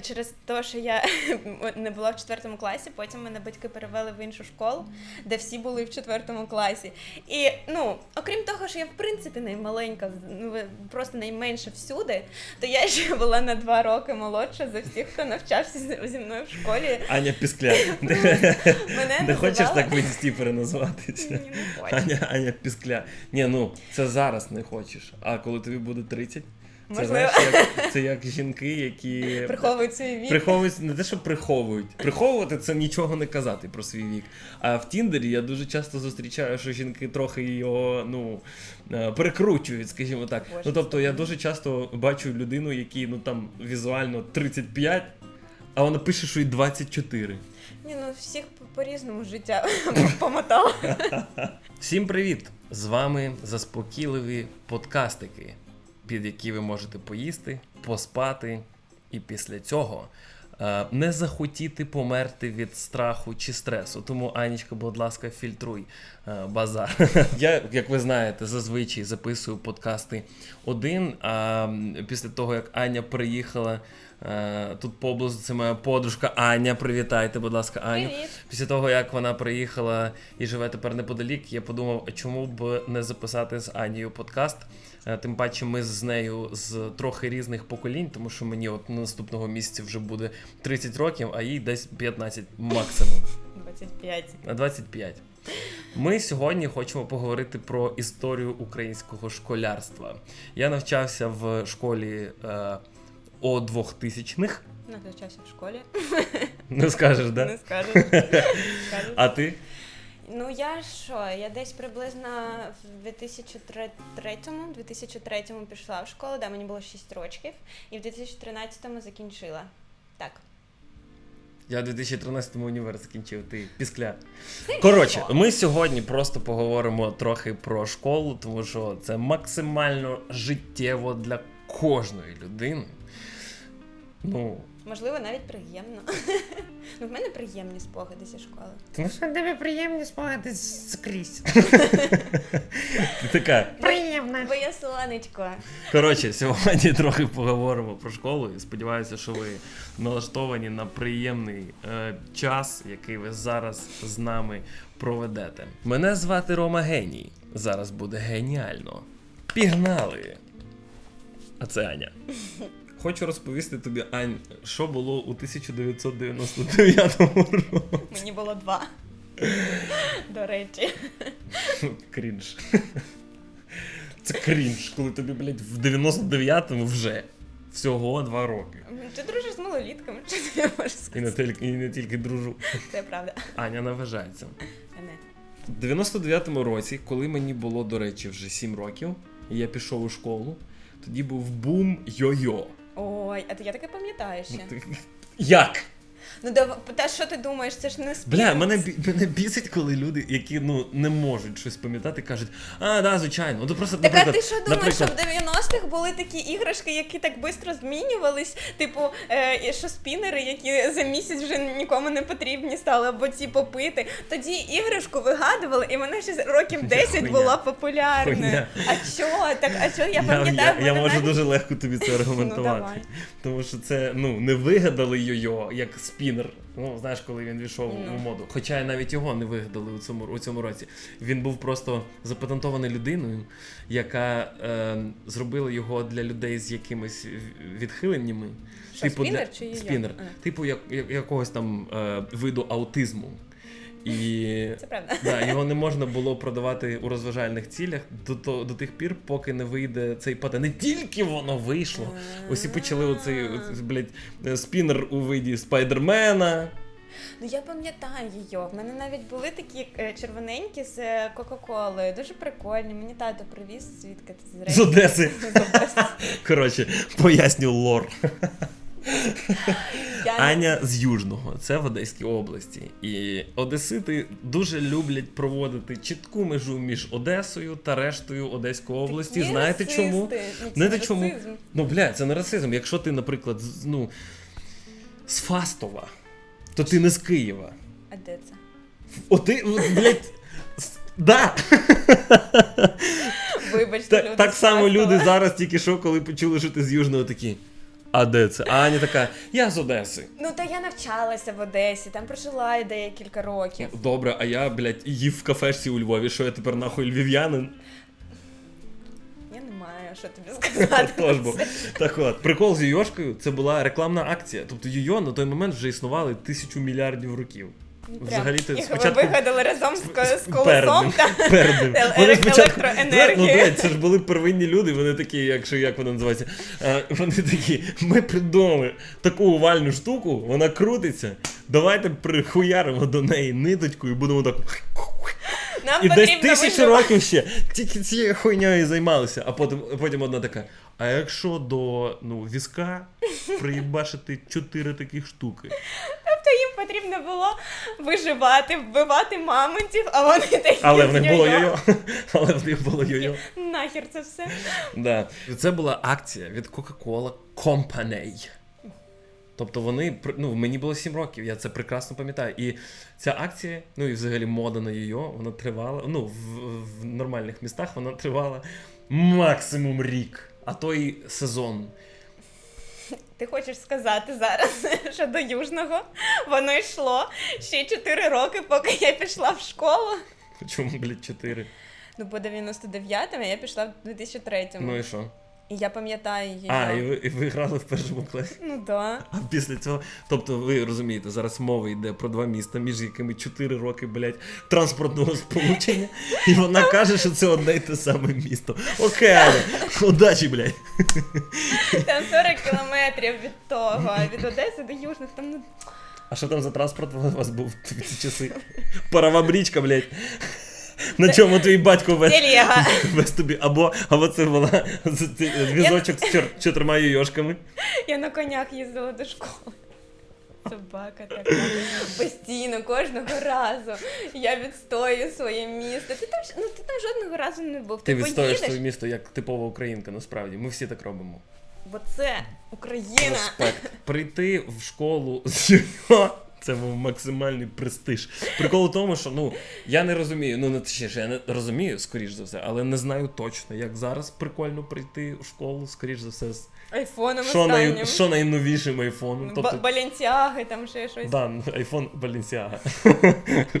Через те, що я не була в четвертому класі, потім мене батьки перевели в іншу школу, де всі були в четвертому класі. І ну, окрім того, що я в принципі наймаленька, ну просто найменша всюди, то я ще була на два роки молодша за всіх, хто навчався зі мною в школі. Аня Піскля. Мене Не хочеш так в інсті переназватися? Ні, не хочу. Аня, Аня Піскля. Ні, ну це зараз не хочеш. А коли тобі буде 30, це Можливо. знаєш, як, це як жінки, які Приховують свій вік. приховують не те, що приховують. Приховувати це нічого не казати про свій вік. А в Тіндері я дуже часто зустрічаю, що жінки трохи його ну е, перекручують, скажімо так. Боже, ну тобто я дуже часто бачу людину, якій ну там візуально 35, а вона пише, що їй 24. Ні, ну всіх по-різному життя помотало. Всім привіт! З вами заспокійливі подкастики, під які ви можете поїсти, поспати, і після цього е, не захотіти померти від страху чи стресу. Тому, Анічка, будь ласка, фільтруй е, базар. Я, як ви знаєте, зазвичай записую подкасти один. А після того, як Аня приїхала. е, Тут поблизу це моя подружка Аня. Привітайте, будь ласка, Аню. Привіт. Після того, як вона приїхала і живе тепер неподалік, я подумав, чому б не записати з Анією подкаст. Е, Тим паче, ми з нею з трохи різних поколінь, тому що мені от наступного місяця вже буде 30 років, а їй десь 15 максимум. 25. На 25. Ми сьогодні хочемо поговорити про історію українського школярства. Я навчався в школі е, о 2000-х. Навчався в школі. Не скажеш, да? Не. Скажеш. А ти? Ну я що, я десь приблизно в 2003-му, 2003-му пішла в школу, да, мені було 6 років, і в 2013-му закінчила. Так. Я в 2013-му універ закінчив, ти піскля. Коротше, ми сьогодні просто поговоримо трохи про школу, тому що це максимально життєво для кожної людини. Ну, Можливо, навіть приємно. ну, в мене приємні спогади зі школи. тому що тебе приємні спогади скрізь. Ти така. Приємно. Бо я сонечко. Коротше, сьогодні трохи поговоримо про школу і сподіваюся, що ви налаштовані на приємний е, час, який ви зараз з нами проведете. Мене звати Рома Геній. Зараз буде геніально. Пігнали! А це Аня. Хочу розповісти тобі, Ань, що було у 1999 році. Мені було два. До речі. Крінж. Це крінж, коли тобі, блядь, в 99-му вже всього два роки. Ти дружиш з малолітками, що ти можеш І не тільки, і не тільки дружу. Це правда. Аня наважається. В 99-му році, коли мені було, до речі, вже 7 років, і я пішов у школу, тоді був бум йо-йо. Ой, а ти я таке пам'ятаю ще. Як? Ну дав... та що ти думаєш, це ж не спів. Бля, мене, бі- мене бісить, коли люди, які ну не можуть щось пам'ятати, кажуть, а, да, звичайно. Ну, то просто, Так а наприклад, ти що думаєш, що в 90-х були такі іграшки, які так швидко змінювались? Типу, е, і що спінери, які за місяць вже нікому не потрібні стали, або ці попити. Тоді іграшку вигадували, і вона ще з років 10 Хуйня. була популярною. Хуйня. А чо? Так, а? Я я, пам'ятаю, я, я можу навіть- дуже легко тобі це Ну, аргументувати. давай. Тому що це ну не вигадали йо-йо як спінер. Ну знаєш, коли він війшов mm. у моду. Хоча навіть його не вигадали у цьому у цьому році. Він був просто запатентований людиною, яка е, зробила його для людей з якимись відхиленнями. Що, спінер чи спінер, типу як, як- якогось там е, виду аутизму. І Це правда. Да, його не можна було продавати у розважальних цілях до, то- до тих пір, поки не вийде цей патент. Не тільки воно вийшло. Усі почали оцей, оцей блядь, спінер у виді спайдермена. Ну я пам'ятаю її. В мене навіть були такі е, червоненькі з е, Кока-Колою. Дуже прикольні. Мені тато привіз, звідки ти З З Одеси. Коротше, поясню лор. Я Аня з Южного, це в Одеській області. І одесити дуже люблять проводити чітку межу між Одесою та рештою Одеської області. Такі Знаєте чому? расисти. Ну, це Знаєте не чому? расизм. Ну, бля, це не расизм. Якщо ти, наприклад, з- ну, з Фастова, то ти не з Києва. А де це? От ти, блядь, да. Вибачте, люди. так само люди зараз тільки що, коли почули, що ти з Южного такі. А де це? А Аня така, я з Одеси. Ну та я навчалася в Одесі, там прожила я декілька років. Добре, а я, блядь, їв в кафешці у Львові, що я тепер нахуй львів'янин. Я не маю що тобі сказати. Тож бо. Так от, прикол з Йошкою це була рекламна акція. Тобто Йо на той момент вже існували тисячу мільярдів років. Взагалі ти спочатку ви вигадали разом з, з ним, та перед Вони спочатку- електроенергії. Ну, блядь, це ж були первинні люди, вони такі, якщо як вона називається, е, вони такі, ми придумали таку овальну штуку, вона крутиться, давайте прихуяримо до неї ниточку і будемо так. Нам І десь тисячі років ще тільки цією хуйньою займалися. А потім, потім одна така. А якщо до ну, візка приїбашити чотири таких штуки? Тобто їм потрібно було виживати, вбивати мамонтів, а вони такі. Але в них було йо-йо. Але в них було йо-йо. Нахер це все. Да. Це була акція від Coca-Cola Company. Тобто вони ну, мені було 7 років, я це прекрасно пам'ятаю. І ця акція, ну і взагалі мода на йо вона тривала. Ну, в, в нормальних містах вона тривала максимум рік, а то й сезон. Ти хочеш сказати зараз, що до Южного воно йшло ще 4 роки, поки я пішла в школу. Чому, блядь, 4? Ну, по 99-му я пішла в 2003-му. Ну і що? І я пам'ятаю її. А, і ви, і ви грали в першому класі. Ну да. А після цього, тобто, ви розумієте, зараз мова йде про два міста, між якими 4 роки, блядь, транспортного сполучення, і вона каже, що це одне й те саме місто. Окей, Аня, удачі, блядь. Там 40 кілометрів від того, а від Одеси до Южних, там ну. А що там за транспорт у вас був в ці часи? Парова брічка, блядь. На чому твій батько вез, вез тобі? Або, або це була ці- візочок з чор- чотирма йошками. Я на конях їздила до школи. Собака така. Постійно, кожного разу. Я відстоюю своє місто. Ти там, ну, ти там жодного разу не був. Ти Ти, відстоїш поїдеш, своє місто як типова українка, насправді. Ми всі так робимо. бо це Україна. Респект. Прийти в школу з ЮНО це був максимальний престиж. Прикол у тому, що ну я не розумію, ну не точніше, я не розумію, скоріш за все, але не знаю точно, як зараз прикольно прийти в школу, скоріш за все, з Айфоном що, най, що найновішим айфоном. Тобто, Баленсіаги, там ще щось. да, айфон Balenciaga.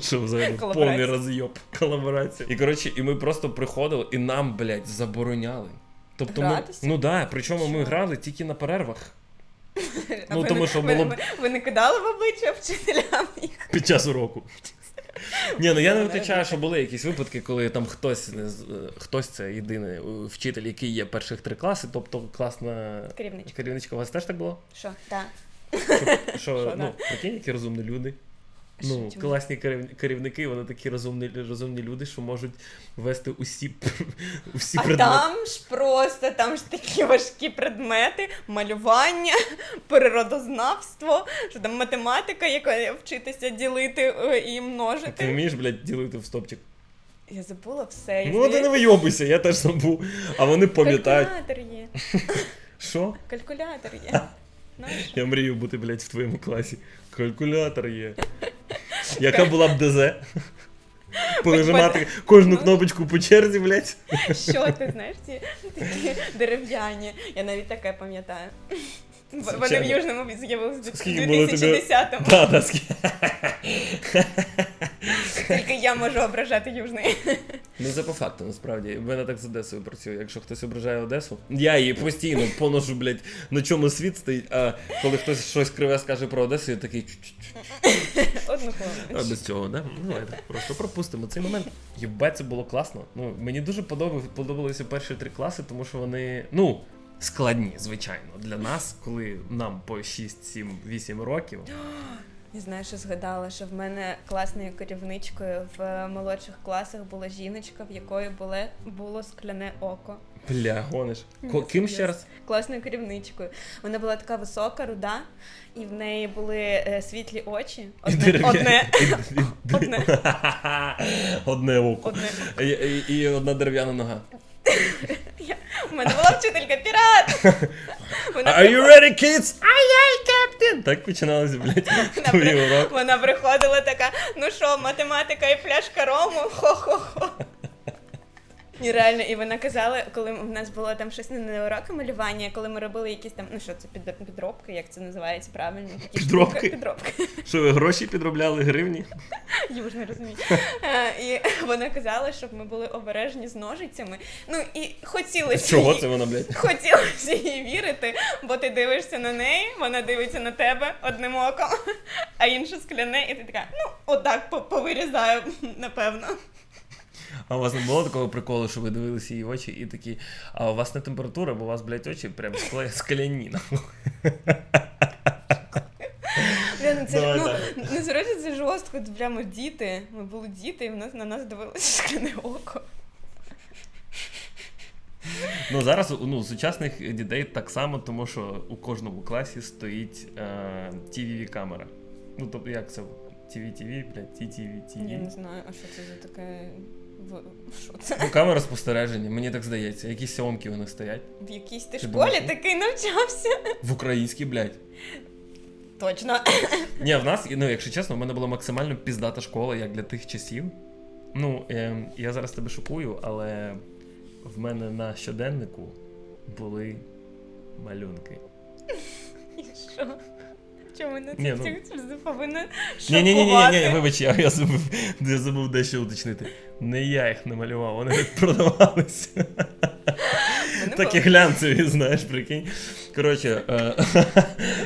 Що взагалі повний розйоб, колаборація. І коротше, і ми просто приходили, і нам, блядь, забороняли. Тобто ми, Гратися? ну да, причому ми грали тільки на перервах. Ну, ви тому що ви, було б- ви, не кидали в обличчя вчителям їх? Під час уроку. Ні, ну я не витрачаю, виключаю, що були якісь випадки, коли там хтось не е, хтось це єдиний е, вчитель, який є перших три класи, тобто класна Керівничка. керівничка. У вас теж так було? Що? Так. Що, Що, ну, да. прикинь, які розумні люди. Ну, класні керівники, вони такі розумні, розумні люди, що можуть вести усі, усі А предмети. там ж просто там ж такі важкі предмети, малювання, природознавство, що там математика, яка вчитися ділити е, і Ти вмієш, блядь, ділити в стопчик? Я забула все. Ну, ти не вийобуйся, я теж забув. А вони пам'ятають. Калькулятор є. Що? Калькулятор є. Я мрію бути, блядь, в твоєму класі. Калькулятор є. Яка була б ДЗ? Понажимати кожну кнопочку по черзі, блядь. Що ти знаєш, ці такі дерев'яні. Я навіть таке пам'ятаю. Вони в Южному з'явилися в Скільки було 2010-му. Тільки я можу ображати Южний. Ну це по факту, насправді. В мене так з Одесою працює. Якщо хтось ображає Одесу, я її постійно поношу, блядь, на чому світ стоїть, а коли хтось щось криве скаже про Одесу, я такий. Одну А хвилину. без цього, да? Ну, давайте просто пропустимо цей момент. Єбать, це було класно. Ну, мені дуже подобалися перші три класи, тому що вони, ну, складні, звичайно, для нас, коли нам по 6, 7, 8 років. Не знаю, що згадала, що в мене класною керівничкою в молодших класах була жіночка, в якої було, було скляне око. Бля, гониш. Ні, Ким ще раз? Класною керівничкою. Вона була така висока, руда, і в неї були е, світлі очі. Одне, одне, Одне. Одне око. одне. І, і, і одна дерев'яна нога. У мене була вчителька пірат. Вона Are you ready, kids? Aye, aye, Так починалося, блядь, твої урок. Вона приходила така, ну що, математика і пляшка рому? Хо-хо-хо. І реально, і вона казала, коли в нас було там щось не уроки малювання, коли ми робили якісь там, ну що це під, підробки, як це називається правильно? Такі Підробки? штуки, підробки. Що ви гроші підробляли гривні? Юж не розумію. Е, І вона казала, щоб ми були обережні з ножицями. Ну і хотілося Чого їй- це вона, блядь? Хотілося їй вірити, бо ти дивишся на неї, вона дивиться на тебе одним оком, а інше скляне, і ти така, ну, отак по- повирізаю, напевно. А у вас не було такого приколу, що ви дивилися її очі і такі, а у вас не температура, бо у вас, блядь, очі прям нахуй». Бля, ну, це, Давай ну, далі. насправді це жорстко, це прямо діти. Ми були діти, і в нас на нас дивилося скляне око. Ну зараз ну, сучасних дітей так само, тому що у кожному класі стоїть е, tv камера Ну, тобто як це? TV-TV, блядь, TTV, Я не знаю, а що це за таке. В- Що це? Ну, камера спостереження, мені так здається. Якісь сьомки вони стоять. В якійсь ти Ти школі думаєш, такий навчався? В українській, блядь. Точно. Ні, в нас, ну, якщо чесно, в мене була максимально піздата школа, як для тих часів. Ну, е, я зараз тебе шокую, але в мене на щоденнику були малюнки. І що? Чому мене Ні, ну- повинна Ні, ні, ні, ні, ні, вибач, я, я забув, я забув дещо уточнити. Не я їх намалював, вони продавалися. Такі глянцеві, знаєш, прикинь. Коротше, е,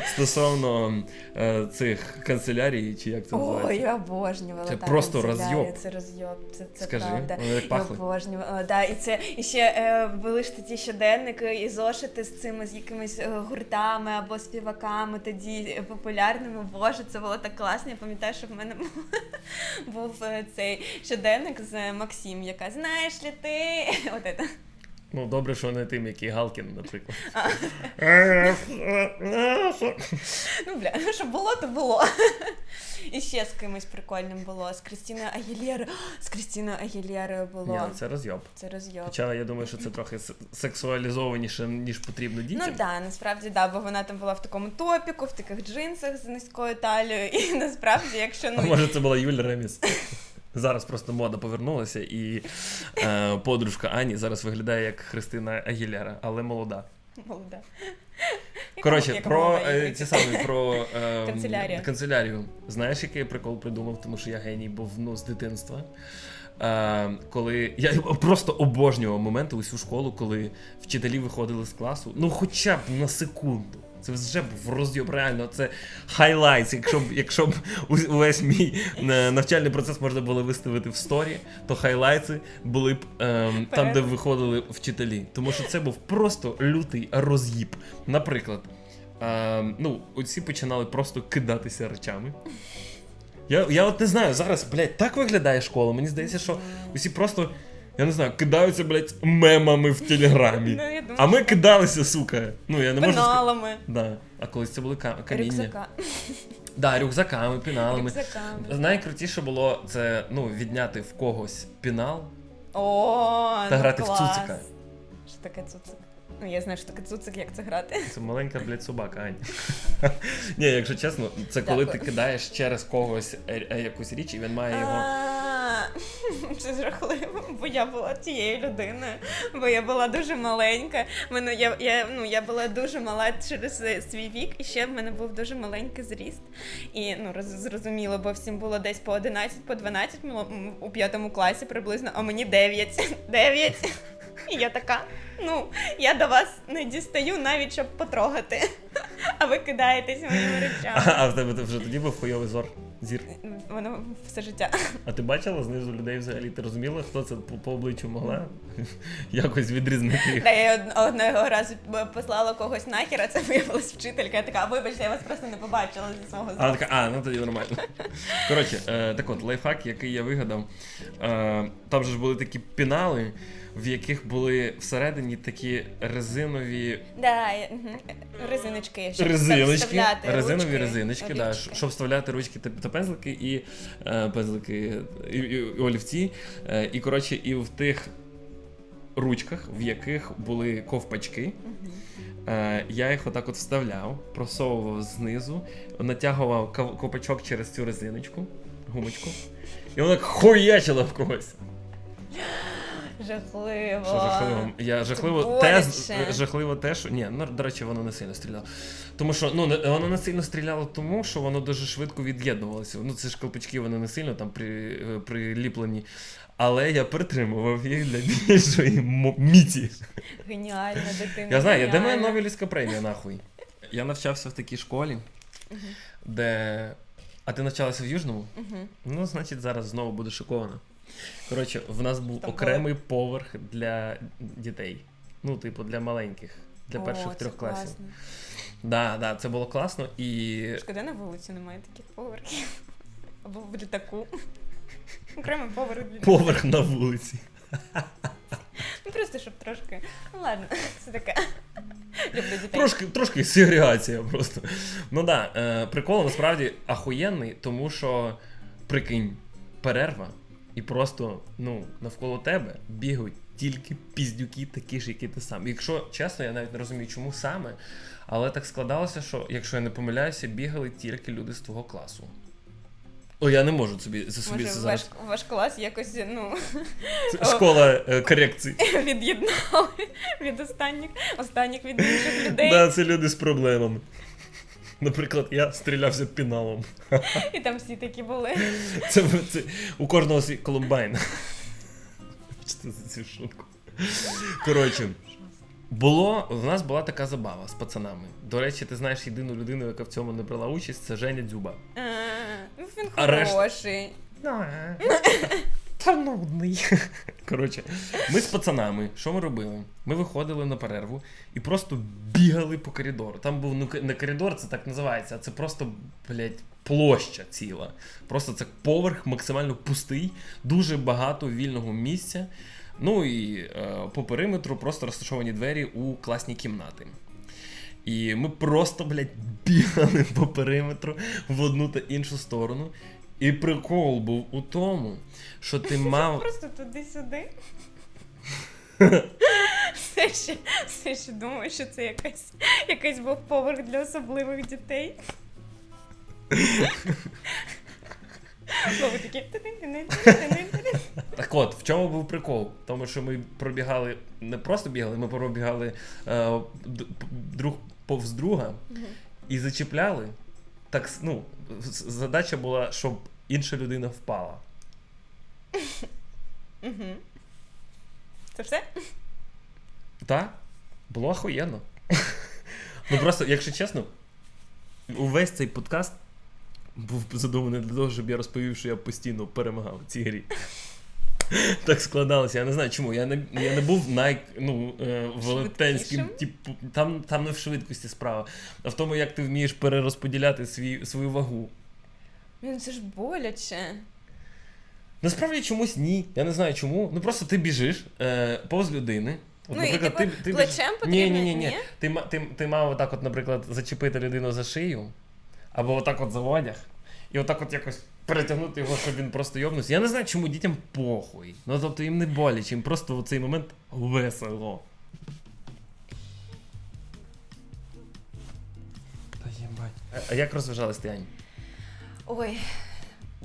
стосовно е, цих канцелярій, чи як це Ой, називається? я обожнювала. Це просто розйоб. Це розйоб, це, це Скажи, правда. Я обожнювала. Да, і це і ще були ж такі щоденники і зошити з цими з якимись е, гуртами або співаками тоді популярними. Боже, це було так класно. Я пам'ятаю, що в мене був цей щоденник з Максим, яка знаєш ли ти? От це. Ну, добре, що не тим, який Галкін, наприклад. Ну, бля, що було, то було. І ще з кимось прикольним було. З Крістіною Агілєрою. З Крістіною Агілєрою було. Ні, це розйоб. Це розйоб. Хоча я думаю, що це трохи сексуалізованіше, ніж потрібно Ну так, насправді да, бо вона там була в такому топіку, в таких джинсах з низькою талією. І насправді, якщо А ну може це була Юля Реміс. Зараз просто мода повернулася, і е, подружка Ані зараз виглядає як Христина Агіляра, але молода. молода. Коротше, про е, ці самі про е, Канцелярія. канцелярію. Знаєш, який я прикол придумав, тому що я геній був ну, з дитинства. Е, коли я просто обожнював моменти усю школу, коли вчителі виходили з класу, ну хоча б на секунду. Це вже був розйоб, реально. Це highlights. Якщо б, якщо б увесь мій е, навчальний процес можна було виставити в сторі, то highlights и були б ем, там, де виходили вчителі. Тому що це був просто лютий роз'їб. Наприклад, ем, ну, оці починали просто кидатися речами. Я, я от не знаю, зараз, блядь, так виглядає школа. Мені здається, що усі просто, я не знаю, кидаються, блядь, мемами в телеграмі. Ну, я думаю, А ми кидалися, сука. Ну, я не можу сказати. пеналами, Да. А колись це були ка- каміння. рюкзака. Да, рюкзаками, піналами. рюкзаками. Найкрутіше було це ну, відняти в когось пінал О, та ну, грати в клас. цуцика. Що таке цуцик? Ну, я знаю, що таке цуцик, як це грати. Це маленька, блядь, собака, Ань. Ні, якщо чесно, це коли Дякую. ти кидаєш через когось е- е, якусь річ, і він має його. Це жахливо, бо я була тією людиною, бо я була дуже маленька. Мене я, я, ну, я була дуже мала через свій вік, і ще в мене був дуже маленький зріст. І ну роз, зрозуміло, бо всім було десь по 11, по 12 у п'ятому класі приблизно, а мені 9. 9. І я така, ну, я до вас не дістаю навіть щоб потрогати. А ви кидаєтесь моїми речами. А в тебе вже тоді був хуйовий зор. Зір. Воно все життя. А ти бачила знизу людей взагалі? Ти розуміла, хто це по, по обличчю могла якось відрізнити їх? Та я од- одного разу послала когось нахер, а це виявилась вчителька. Я така, вибачте, я вас просто не побачила зі свого зору. А така, а, ну тоді нормально. Коротше, е, так от, лайфхак, який я вигадав. Е, там же ж були такі пінали, в яких були всередині такі резинові Да, мгм. резиночки. щоб резиночки, вставляти резинові ручки, резиночки, да, щоб вставляти ручки та, та пензлики і е, пензлики і, і, і олівці. Е, і коротше, і в тих ручках, в яких були ковпачки. Мгм. Е, я їх отак от вставляв, просовував знизу, натягував кав- ковпачок через цю резиночку, гумочку, і воно так хуячило в когось. Жахливо. Що жахливо? Я жахливо те, жахливо те, що ні, ну до речі, воно не сильно стріляло. Тому що ну не- воно не сильно стріляло, тому що воно дуже швидко від'єднувалося. Ну це ж колпачки, вони не сильно там при, е, приліплені. Але я притримував їх для більшої мо- міці. Геніальна дитина. Я знаю, де моя геніальна. Нобелівська премія, нахуй. Я навчався в такій школі, де. А ти навчалася в Южному? Мгм. Ну, значить, зараз знову буде шокована. Коротше, в нас був Там окремий поверх для дітей. Ну, типу, для маленьких, для О, перших це трьох класів. класно. Да, да, це було класно і. Шкода на вулиці немає таких поверхів. Або в літаку. Окремий поверх для Поверх на вулиці. Ну просто щоб трошки. Ну ладно, це таке. Люблю дітей. Трошки, трошки сегрегація просто. Ну да, е, прикол насправді ахуєнний, тому що прикинь, перерва, і просто ну, навколо тебе бігають тільки піздюки, такі ж, як і ти сам. Якщо чесно, я навіть не розумію, чому саме, але так складалося, що, якщо я не помиляюся, бігали тільки люди з твого класу. О, я не можу собі за собі Може, це ваш, зараз. ваш клас якось ну, Школа е, корекції. від'єднали від останніх, останніх від інших людей. Да, це люди з проблемами. Наприклад, я стрілявся піналом. І там всі такі були. Це, це у кожного свій колумбайн. Вибачте за цю шутку. Коротше, було, в нас була така забава з пацанами. До речі, ти знаєш єдину людину, яка в цьому не брала участь, це Женя Дзюба. А, ну, Він А решта- хороший. Та нудний. Коротше, ми з пацанами, що ми робили? Ми виходили на перерву і просто бігали по коридору. Там був ну, не коридор, це так називається, а це просто, блядь, площа ціла. Просто це поверх максимально пустий, дуже багато вільного місця. Ну і е, по периметру просто розташовані двері у класні кімнати. І ми просто, блядь, бігали по периметру в одну та іншу сторону. І прикол був у тому, що ти мав. Просто туди-сюди. Все ще, все ще думаю, що це якась, якийсь був поверх для особливих дітей. Ви такі. Так от, в чому був прикол? Тому що ми пробігали, не просто бігали, ми пробігали е, друг повз друга і зачіпляли. Так, ну, задача була, щоб інша людина впала. Це все? Так? Було охуєнно. ну просто, якщо чесно, увесь цей подкаст був задуманий для того, щоб я розповів, що я постійно перемагав в цій грі. Так складалося. Я не знаю чому. Я не, я не був най, ну, е, велетенським, типу, там, там не в швидкості справа, а в тому, як ти вмієш перерозподіляти свій, свою вагу. Він це ж боляче. Насправді чомусь ні. Я не знаю чому. Ну просто ти біжиш е, повз людини. От, Ну, і, типу, ти, ти плечем біж- потрібно, Ні, ні, ні, ні. ні? Ти, ти, ти мав отак, от, наприклад, зачепити людину за шию, або отак от за одяг, і отак от якось перетягнути його, щоб він просто йобнувся. Я не знаю, чому дітям похуй. Ну тобто їм не боляче, їм просто в цей момент весело. Та єбать. А, а як розважалась ти, Ань? Ой.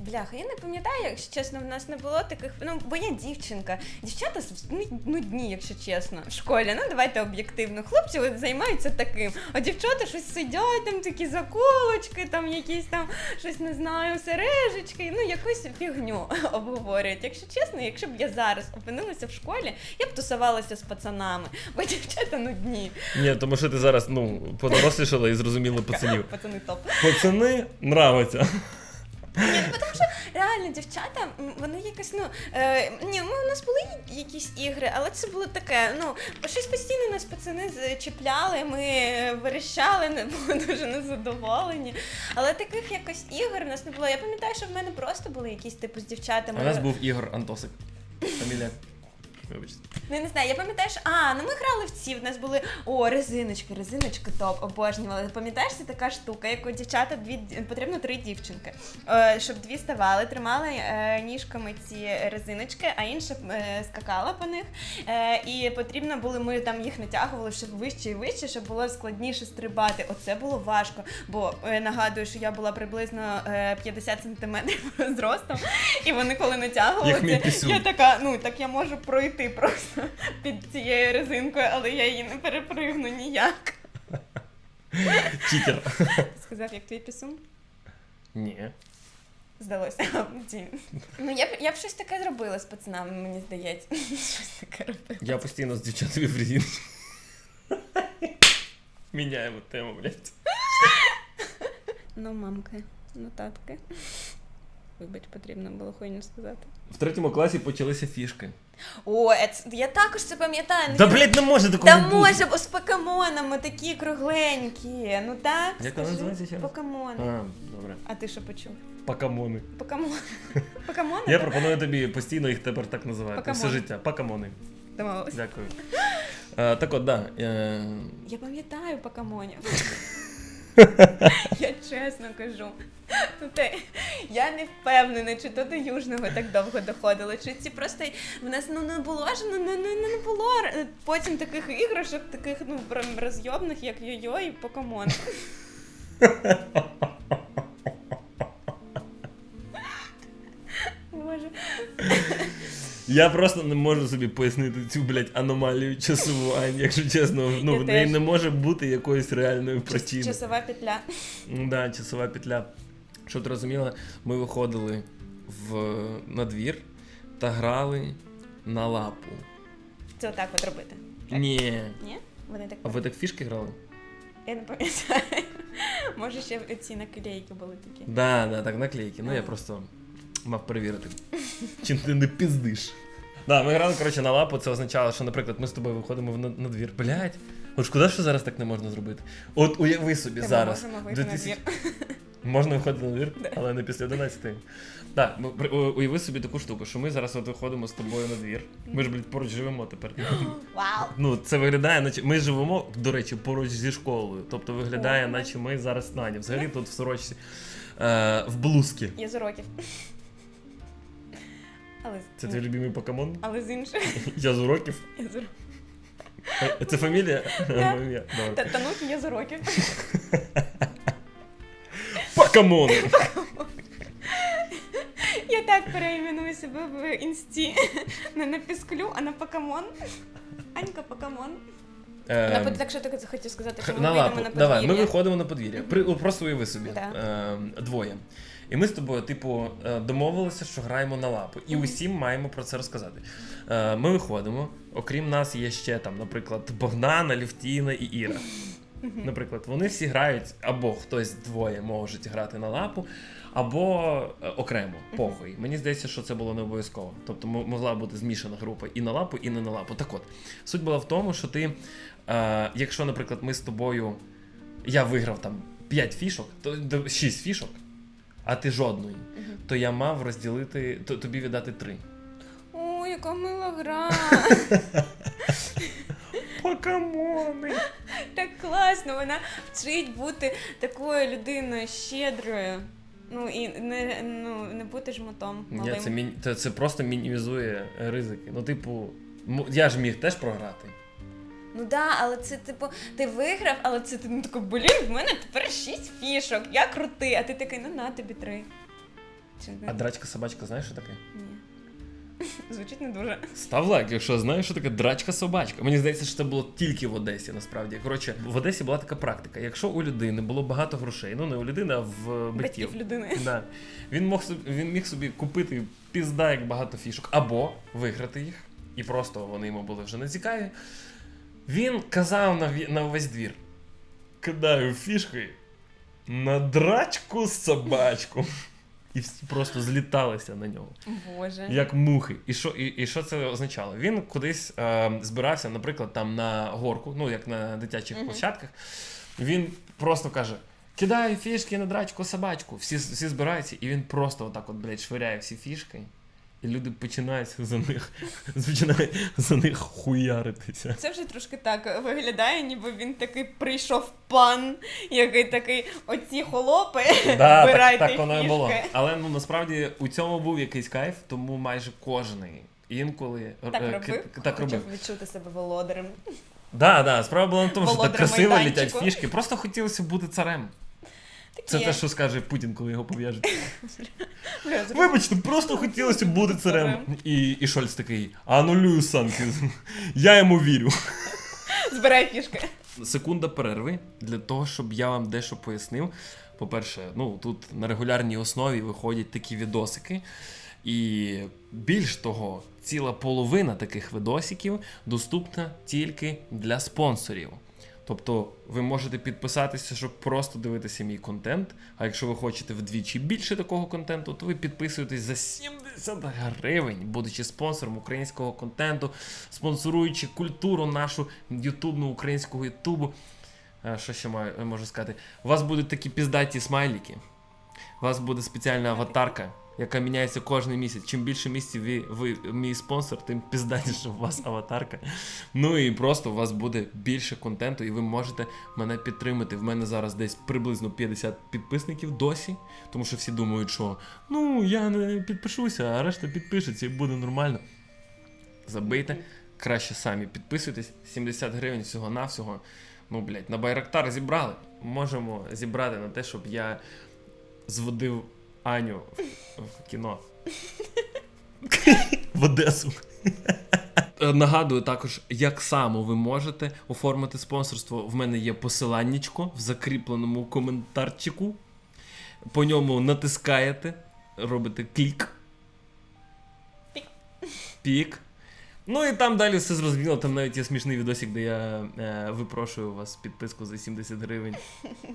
Бляха, я не пам'ятаю, якщо чесно, в нас не було таких. Ну, бо я дівчинка. Дівчата ну, нудні, якщо чесно. В школі, ну давайте об'єктивно. Хлопці от займаються таким, а дівчата щось сидять, там такі заколочки, там якісь там щось не знаю, сережечки, ну якусь фігню обговорюють. Якщо чесно, якщо б я зараз опинилася в школі, я б тусувалася з пацанами, бо дівчата нудні. Ні, тому що ти зараз ну, подорослішала і зрозуміла пацанів. Пацани топ. Пацани нравиться. Ні, тому що реально дівчата, вони якось, ну е, ні, ми у нас були якісь ігри, але це було таке. Ну щось постійно нас пацани зачіпляли, ми верещали, не були дуже незадоволені. Але таких якось ігор в нас не було. Я пам'ятаю, що в мене просто були якісь типу з дівчатами. У нас був Ігор Антосик. Фамілія. Вибачте. Ну, я не знаю, я пам'ятаю, що а, ну ми грали в ці. В нас були о, резиночки, резиночки топ, обожнювали. Пам'ятаєш, це така штука, як у дівчата дві потрібно три дівчинки. Е, щоб дві ставали, тримали е, ніжками ці резиночки, а інша е, скакала по них. Е, і потрібно було, ми там їх натягували щоб вище і вище, щоб було складніше стрибати. Оце було важко. Бо е, нагадую, що я була приблизно е, 50 сантиметрів зростом, і вони коли натягували, Як мій це, пісюн. я така, ну так я можу пройти пройти просто під цією резинкою, але я її не перепригну ніяк. Читер. Сказав, як твій пісун? Ні. Здалося. Ну, я б я б щось таке зробила з пацанами, мені здається. Щось таке робила. Я постійно з дівчатами в резинці. Міняємо тему, блядь. Ну, мамки, ну татки. Вибач, потрібно було хуйню сказати. В третьому класі почалися фішки. О, це- я також це пам'ятаю. ну, Та, я- блядь, не може такого Та бути. може, бо з покемонами такі кругленькі. Ну так, Як вона скажи. називається ще раз? Покемони. А, добре. А ти що почув? Покамони. Покемони. Покемони? Я пропоную тобі постійно їх тепер так називати. Все життя. Покамони. Домовились. Дякую. Е, так от, да. Е, Я пам'ятаю покемонів. я чесно кажу. Ну, я не впевнена, чи то до Южного так довго доходило, чи ці просто в нас ну не було ж ну не, не, було потім таких іграшок, таких ну розйобних, як йо-йо і покемон. Я просто не можу собі пояснити цю, блядь, аномалію часову, Ань, якщо чесно. Ну, Я в неї теж. не може бути якоїсь реальної причини. Часова петля. Ну Да, часова петля. Щоб ти розуміла, ми виходили в, на двір та грали на лапу. Це отак от робити. Так. Ні. Ні? Вони так А ви так фішки грали? Я не пам'ятаю. Може, ще ці наклейки були такі. Да, да, так, наклейки. Ну я Ага. просто мав перевірити. Чи ти не піздиш? Да, ми грали, коротше, на лапу, це означало, що, наприклад, ми з тобою виходимо в на, на двір. Блять, от шкода, що зараз так не можна зробити. От уяви собі Та ми зараз. можемо вийти на двір. Можна виходити на двір, але не після 11. Так, при- уяви собі таку штуку, що ми зараз от виходимо з тобою на двір. Ми ж, блядь, поруч живемо тепер. Вау! Ну, це виглядає, наче ми живемо, до речі, поруч зі школою. Тобто виглядає, наче ми зараз Нані. Взагалі тут в сорочці, е, в блузці. Я з уроків. Але, з- Це твій любимий покемон? але з іншої. Я з уроків. Я з уроків. Е, Це фамілія? Да. Та тануки я з уроків. Покемони! Я так переіменую себе в інсті. Не на пісклю, а на покемон. Анька покемон. Е, На Так що ти хотів сказати, що ми на лапу. на Давай, ми виходимо на подвір'я. Просто уяви собі. Да. Е, двоє. І ми з тобою, типу, е, домовилися, що граємо на лапу. І усім маємо про це розказати. Е, Ми виходимо. Окрім нас, є ще там, наприклад, Богдана, Лівтіна і Іра. Наприклад, вони всі грають, або хтось двоє можуть грати на лапу, або е, окремо, похуй. Мені здається, що це було не обов'язково. Тобто могла бути змішана група і на лапу, і не на лапу. Так от, суть була в тому, що ти, е, якщо, наприклад, ми з тобою, я виграв там 5 фішок, то 6 фішок, а ти жодної, то я мав розділити, то, тобі віддати 3. О, яка мила гра. Покемони! Так класно, вона вчить бути такою людиною щедрою. Ну і не, ну, не бути жмотом Ні, це, міні... це, це просто мінімізує ризики. Ну, типу, м- я ж міг теж програти. Ну да, але це типу, ти виграв, але це ти ну, такий, блін, в мене тепер шість фішок, я крутий, а ти такий, ну на тобі три. Чи не? А драчка собачка, знаєш, що таке? Ні. Звучить не дуже. Став лайк, якщо знаєш, що таке драчка собачка. Мені здається, що це було тільки в Одесі, насправді. Коротше, в Одесі була така практика. Якщо у людини було багато грошей, ну не у людини, а в батьків. Батьків людини. Да. Він, мог собі, він міг собі купити пізда як багато фішок, або виграти їх, і просто вони йому були вже не цікаві. Він казав на, на весь двір: кидаю фішки на драчку собачку. І всі просто зліталися на нього, Боже. як мухи. І що, і, і що це означало? Він кудись е, збирався, наприклад, там на горку, ну як на дитячих Мгм. площадках. Він просто каже: кидаю фішки на драчку собачку. Всі, всі збираються, і він просто отак, от, блядь, швиряє всі фішки. І люди починають за них, починають за них хуяритися. Це вже трошки так виглядає, ніби він такий прийшов пан, який такий оці холопи. Да, Збирайте так, так воно і було. Але ну насправді у цьому був якийсь кайф, тому майже кожний інколи Так е, робив, ки- так робив. відчути себе володарем. Да, да, справа була в тому, що так красиво літять фішки. Просто хотілося бути царем. Це те, що скаже Путін, коли його пов'яжуть. Вибачте, просто хотілося бути царем. І, і Шольц такий, анулюю санкції. Я йому вірю. Збирай фішки. Секунда перерви для того, щоб я вам дещо пояснив. По-перше, ну тут на регулярній основі виходять такі відосики. І більш того, ціла половина таких відосиків доступна тільки для спонсорів. Тобто ви можете підписатися, щоб просто дивитися мій контент. А якщо ви хочете вдвічі більше такого контенту, то ви підписуєтесь за 70 гривень, будучи спонсором українського контенту, спонсоруючи культуру нашу ютубну українського ютубу. Що ще маю, можу сказати? У вас будуть такі піздаті смайлики. У вас буде спеціальна аватарка, яка міняється кожен місяць. Чим більше місяців ви, ви мій спонсор, тим піздатіше у вас аватарка. Ну і просто у вас буде більше контенту, і ви можете мене підтримати. В мене зараз десь приблизно 50 підписників досі, тому що всі думають, що ну я не підпишуся, а решта підпишеться і буде нормально. Забийте, краще самі підписуйтесь. 70 гривень всього-навсього. Ну, блядь, на Байрактар зібрали. Можемо зібрати на те, щоб я зводив Аню в, в кіно. В Одесу. Е, Нагадую також, як само ви можете оформити спонсорство. В мене є посиланнячко в закріпленому коментарчику. По ньому натискаєте, робите клік. Пік. Пік. Ну і там далі все зрозуміло. Там навіть є смішний відосик, де я е, випрошую у вас підписку за 70 гривень.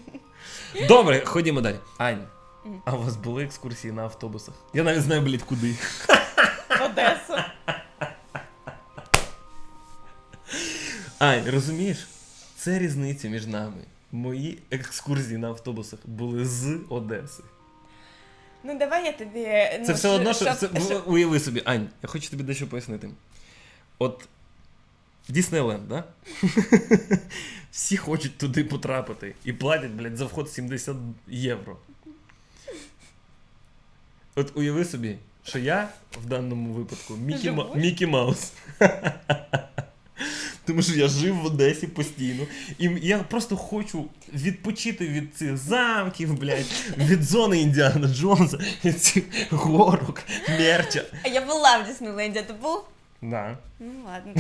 Добре, ходімо далі. Ань. А у вас були екскурсії на автобусах? Я навіть знаю, блядь, куди. В Одесу. Ань, розумієш? Це різниця між нами. Мої екскурсії на автобусах були з Одеси. Ну давай я тобі. Це ну, все одно, що це, щоб- уяви собі, Ань, я хочу тобі дещо пояснити. От Діснейленд, да? Всі хочуть туди потрапити і платять, блядь, за вход 70 євро. От уяви собі, що я в даному випадку Мікі, Ма- Мікі Маус. Тому що я жив в Одесі постійно. І я просто хочу відпочити від цих замків, блядь, від зони Індіана Джонса, від цих горок, мерча. А я була в Діснейленді, ти був? Да. Ну ладно.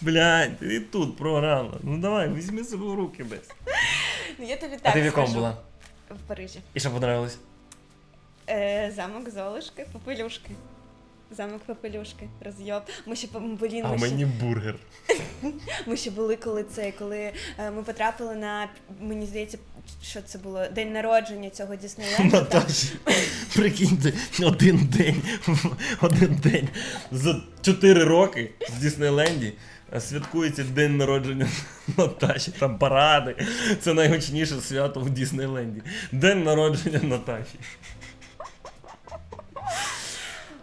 Блядь, ти тут програла. Ну давай, візьми себе в руки десь. Ну я тобі так А ти в якому скажу. була? В Парижі. І що понравилось? Е, замок Золушки, Попелюшки. Замок Попелюшки, розйоб. Ми ще блін, А ми, мені бургер. ми ще були коли це, коли е, ми потрапили на мені здається, що це було день народження цього Діснейленду. Наташі, прикиньте, один день, один день за 4 роки в Діснейленді е, святкується день народження Наташі. Там паради. Це найгучніше свято в Діснейленді. День народження Наташі.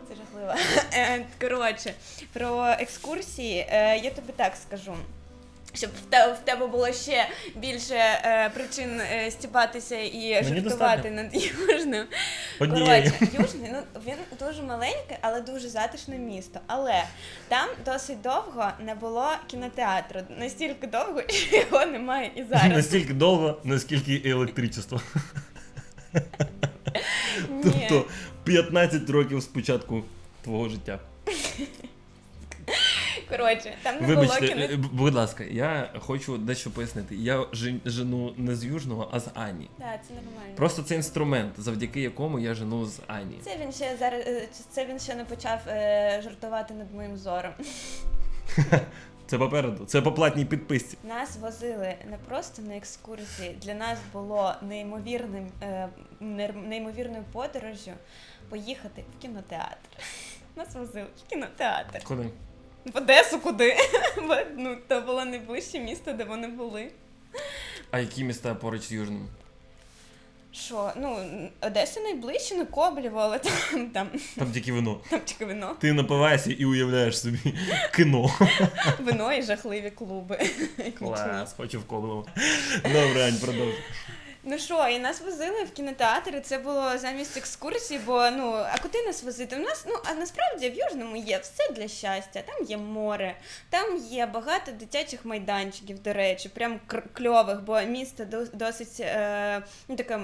Це жахливо. Е, Коротше, про екскурсії е, я тобі так скажу. Щоб в те- в тебе було ще більше е, причин е, стібатися і жартувати над южним. Коротше, южний, ну він дуже маленький, але дуже затишне місто. Але там досить довго не було кінотеатру. Настільки довго, що його немає і зараз. Настільки довго, наскільки і електричество. Тобто 15 років спочатку твого життя. Коротше, там не Вибачте, було е, кінотеатру. б- будь ласка, я хочу дещо пояснити. Я жен- жену не з Южного, а з Ані. Так, це нормально. Просто це інструмент, завдяки якому я жену з Ані. Це він ще зараз е, це він ще не почав е, жартувати над моїм зором. Це попереду, це по платній підписці. Нас возили не просто на екскурсії. Для нас було неймовірним е, нер- неймовірною подорожю поїхати в кінотеатр. Нас возили в кінотеатр. Куди? В Одесу куди? Бо ну то було найближче місто, де вони були. А які міста поруч з Южним? Що, ну Одеса найближче, ну Коблєво, але там, там, Там тільки вино. там тільки вино. Ти напиваєшся і уявляєш собі кіно. Вино і жахливі клуби. Клас, хочу в Коблево. Добре, Ань, продовжуй. Ну що, і нас возили в кінотеатр, і це було замість екскурсії, бо ну а куди нас возити? У нас ну а насправді в Южному є все для щастя. Там є море, там є багато дитячих майданчиків, до речі, прям кльових, бо місто до- досить е, ну таке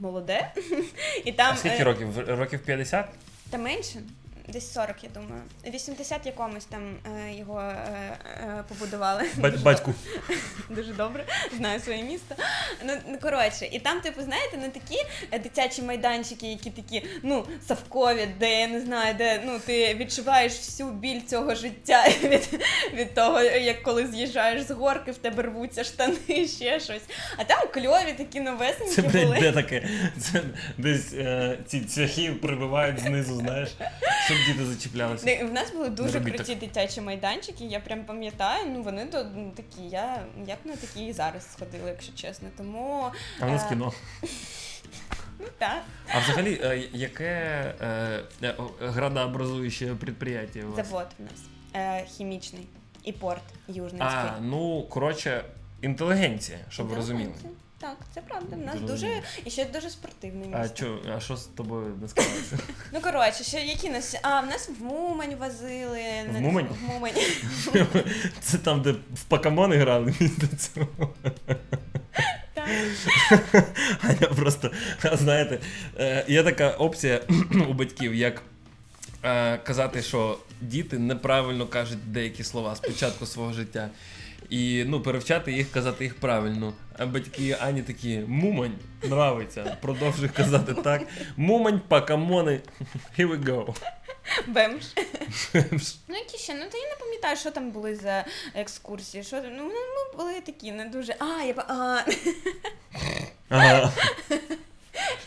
молоде. І там А скільки е, років? Років 50? Та менше. Десь 40, я думаю. 80 якомусь там е, його е, е, побудували. Дуже Батьку. Дуже добре, знаю своє місто. Ну, ну коротше, і там, типу, знаєте, не такі е, дитячі майданчики, які такі, ну, совкові, де я не знаю, де ну ти відчуваєш всю біль цього життя від, від того, як коли з'їжджаєш з горки, в тебе рвуться штани, ще щось. А там кльові такі новесенькі Це, блядь, були. де таке? Це десь е, ці цвяхи прибивають знизу, знаєш, щоб діти зачіплялися. Не, В нас були дуже робіть круті дитячі майданчики, я прям пам'ятаю, ну вони то ну, такі, я, я б на такі і зараз сходила, якщо чесно. Тому А нас е, кіно. ну, так. А взагалі, е, яке е, е, градообразуюче підприємство у вас? Завод в нас е, хімічний і порт Южницький. А, ну, коротше, інтелігенція, щоб ви розуміли. Так, це правда. В нас Дуже дуже і ще дуже спортивне А місто. чо, а що з тобою не склалося? Ну коротше, ще які нас. А, в нас в Мумань возили. В Мумань? В Мумань. Це там, де в покемони грали місто цього. Аня просто, знаєте, е, є така опція у батьків, як е, казати, що діти неправильно кажуть деякі слова спочатку свого життя. І ну, перевчати їх, казати їх правильно. А батьки Ані такі мумань нравиться. Продовжуй казати так. Мумань, покемони. Here we go. Бемш. Ну, які ще? Ну, та я не пам'ятаю, що там були за екскурсії. Що, ну, ми, були такі не дуже. А, я, па- а, Ага.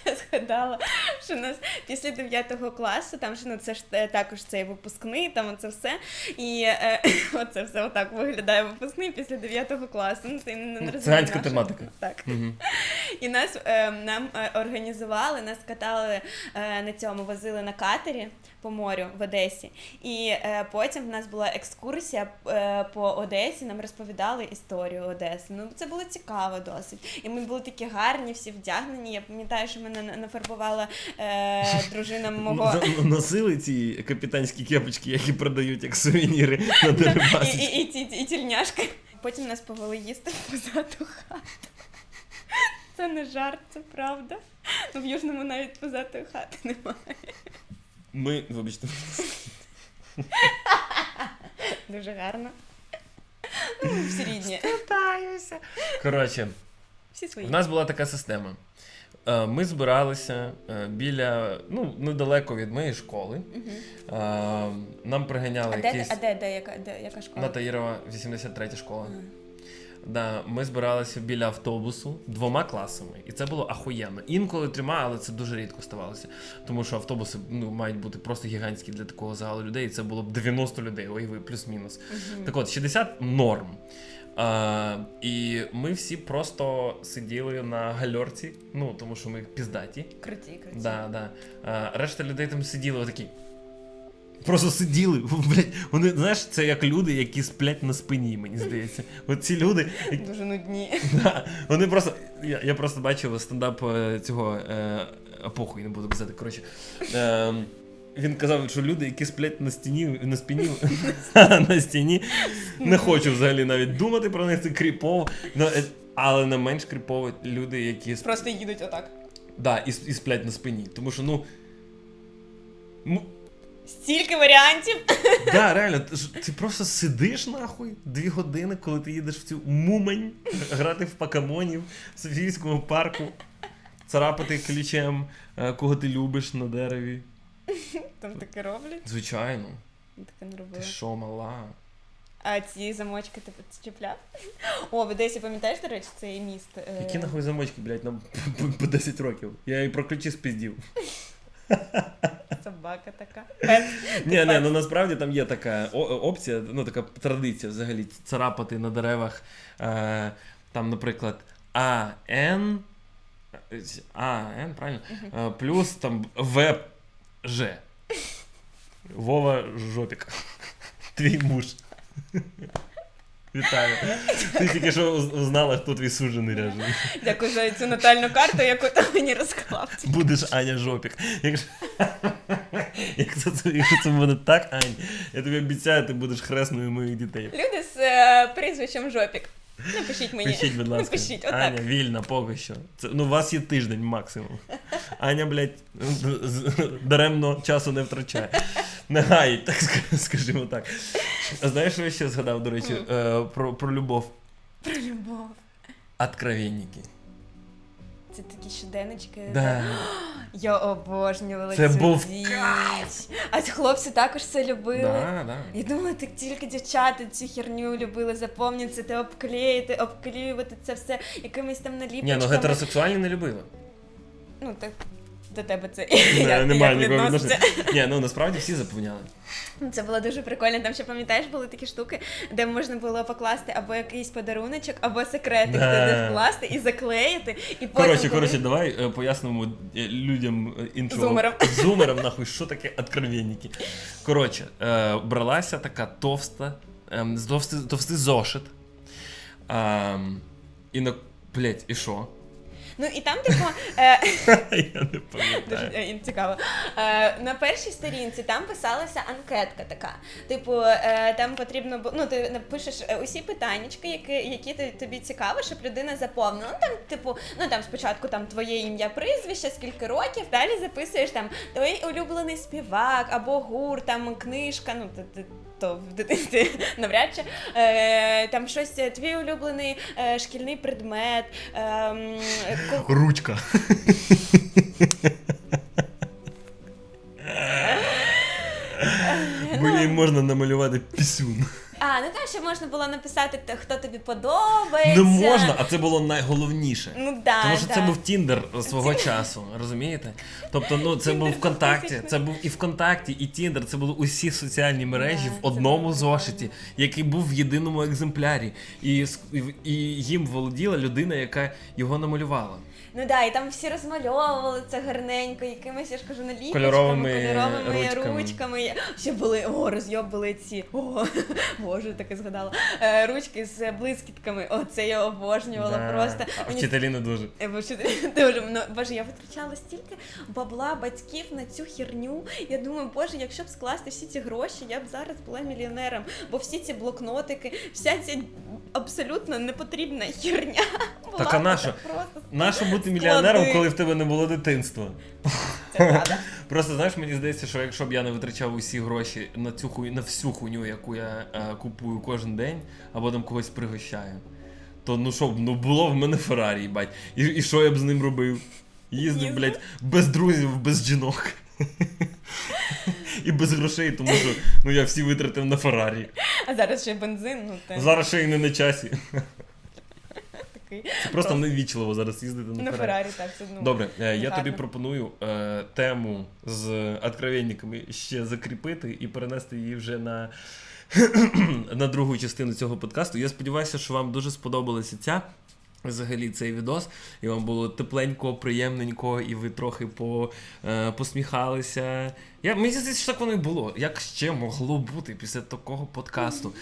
Я згадала, що нас після 9 класу, там ж ну це ж е, також цей випускний, там оце все. І е, оце все отак виглядає випускний після 9 класу. Ну, ти не, розумієш, Циганська тематика. Так. Мгм. І нас е, нам організували, нас катали е, на цьому, возили на катері по морю в Одесі. І е, потім в нас була екскурсія е, по Одесі, нам розповідали історію Одеси. Ну це було цікаво досить. І ми були такі гарні, всі вдягнені. Я пам'ятаю, що мене на- нафарбувала е, дружина мого. Носили ці капітанські кепочки, які продають як сувеніри на Дерибасі. і, і, і тільняшки. Потім нас повели їсти в позату хату. Це не жарт, це правда. Ну, в Южному навіть позатої хати немає. Ми, вибачте, Дуже гарно. Ну, всі рідні. коротше, Всі свої. в нас була така система. Е, Ми збиралися е, біля, ну, недалеко від моєї школи. Е, Нам приганяли А якісь а де, де, яка, де, яка школа? Натаїрова, 83 школа. Да, ми збиралися біля автобусу двома класами, і це було ахуєнно. Інколи трьома, але це дуже рідко ставалося. Тому що автобуси ну, мають бути просто гігантські для такого загалу людей. І це було б 90 людей, уяви, плюс-мінус. Мгм. Так от, 60 норм. А, і ми всі просто сиділи на гальорці, ну тому що ми піздаті. Круті, круті. Да, да. А, решта людей там сиділи отакі. Просто сиділи. Блять, вони, знаєш, це як люди, які сплять на спині, мені здається. От ці люди, які- Дуже нудні. Да, вони просто. Я, я просто бачив стендап е, цього е, похуй, не буду казати. Коротше. Е, він казав, що люди, які сплять на стіні, на спині, на стіні, не хочу взагалі навіть думати про них, це кріпово. Ну, е, але не менш кріпово люди, які Просто їдуть отак. да, і, і сплять на спині. Тому що, ну. Стільки варіантів. Да, реально, ти, ти просто сидиш нахуй дві години, коли ти їдеш в цю мумань, грати в покемонів в Софійському парку, царапати ключем, е, кого ти любиш на дереві. Там таке роблять. Звичайно, Таке не ти робила. що, мала? А ці замочки ти підчіпляв? О, в Одесі, пам'ятаєш, до речі, цей міст? е, Які нахуй замочки, блядь, нам по, по 10 років. Я і про ключі спіздів. Собака така. Ні, ні, ну насправді там є така опція, ну така традиція взагалі царапати на деревах. Е, там, наприклад, А, Н. Правильно? Е, плюс там В, Ж. Вова Жопік. Твій муж. Вітаю. Ти тільки що уз- узнала, хто твій сужений ряжений. Дякую за цю натальну карту, яку ти мені розклав. Будеш Аня Жопік. Якщо, якщо, це, якщо це буде так, Ань, я тобі обіцяю, ти будеш хресною моїх дітей. Люди з е, прізвищем Жопік. Напишіть мені. Пишіть, будь ласка. Напишіть, отак. Аня, вільна поки що. Це, ну, у вас є тиждень максимум. Аня, блядь, даремно часу не втрачає. Не гаїть, так скажімо так. А знаєш, що я ще згадав, до речі, е, про, про любов? Про любов. Откровенники. Це такі щоденнички. Да. Я обожнювала Це цю був річ. А хлопці також це любили. Да, да. Я думала, так тільки дівчата цю херню любили заповнювати, обклеїти, обклеювати це все якимись там наліпочками. Ні, ну гетеросексуальні не любили. Ну так до тебе це Не, як, Немає як нікого відноситься? відношення. Ні, ну насправді всі заповняли. Це було дуже прикольно. Там ще пам'ятаєш, були такі штуки, де можна було покласти або якийсь подаруночок, або секретик Да. туди вкласти і заклеїти. І потім, Коротше, коли- коротше, давай е, пояснимо е, людям е, іншого Зумерам. зумерам, нахуй, що таке откровенники. Коротше, е, бралася така товста, ем, з товстий, товстий зошит. Ем, і на. Блять, і що? Ну і там, типу, е, Я не пам'ятаю. е, цікаво. Е, на першій сторінці там писалася анкетка така. Типу, там потрібно було, ну ти напишеш усі питаннячки, які, які тобі цікаво, щоб людина заповнила. Ну там, типу, ну там спочатку там твоє ім'я, прізвище, скільки років, далі записуєш там твій улюблений співак або гур, там книжка, ну ти- то в дитинстві навряд чи е, там щось, е, твій улюблений е, шкільний предмет. Е, ко- Ручка. Блін, можна намалювати пісюн. А, ну там ще можна було написати, те, хто тобі подобається. Не можна, а це було найголовніше. Ну да, Тому що да. це був Тіндер свого часу, розумієте? Тобто, ну це був ВКонтакті, це був і ВКонтакті, і Тіндер, це були усі соціальні мережі Да, в одному зошиті, який був в єдиному екземплярі. І, і, і їм володіла людина, яка його намалювала. Ну да, і там всі розмальовували це гарненько, якимись, я ж кажу, наліпочками, Кольоровими кольоровими ручками. ручками. Ще були, о, розйоб були ці, о, боже, таке згадала. Е, ручки з блискітками, о, це я обожнювала Да. просто. А Мені вчителі не дуже. Е, бо Дуже ну, боже, я витрачала стільки бабла батьків на цю херню. Я думаю, боже, якщо б скласти всі ці гроші, я б зараз була мільйонером. Бо всі ці блокнотики, вся ця абсолютно непотрібна херня. Була Так, а нащо? Просто Нащо бути мільйонером, коли в тебе не було дитинства? це правда. Просто знаєш, мені здається, що якщо б я не витрачав усі гроші на цю хуй, на всю хуйню, яку я е, купую кожен день, або там когось пригощаю, то ну що б, ну було в мене Феррарі, їбать. І, і що я б з ним робив? Їздив, Їздив. блядь, без друзів, без жінок. І без грошей, тому що ну я всі витратив на Феррарі. А зараз ще бензин, ну те Зараз ще й не на часі. Такий. Це просто невічливо зараз їздити на На Феррарі. Феррарі так це ну. Добре, е, я гарно. тобі пропоную е, тему з откровенниками ще закріпити і перенести її вже на, на другу частину цього подкасту. Я сподіваюся, що вам дуже сподобалася ця. Взагалі цей відос, і вам було тепленько, приємненько, і ви трохи по, е, посміхалися. Я, мені здається, що так воно і було. Як ще могло бути після такого подкасту?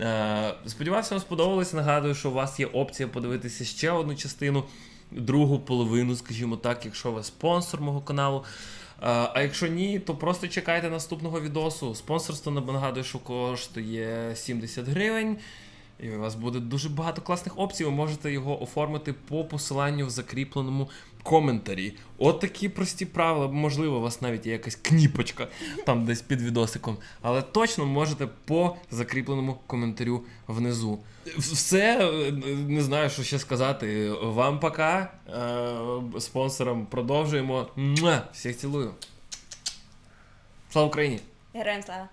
Е, сподіваюся, вам сподобалось. Нагадую, що у вас є опція подивитися ще одну частину, другу половину, скажімо так, якщо ви спонсор мого каналу. Е, А якщо ні, то просто чекайте наступного відосу. Спонсорство нагадую, що коштує 70 гривень. І у вас буде дуже багато класних опцій. Ви можете його оформити по посиланню в закріпленому коментарі. От такі прості правила. Можливо, у вас навіть є якась кніпочка там десь під відосиком. Але точно можете по закріпленому коментарю внизу. Все, е, не знаю, що ще сказати. Вам пока. Е, Спонсорам продовжуємо. Всіх цілую. Слава Україні! Героям слава.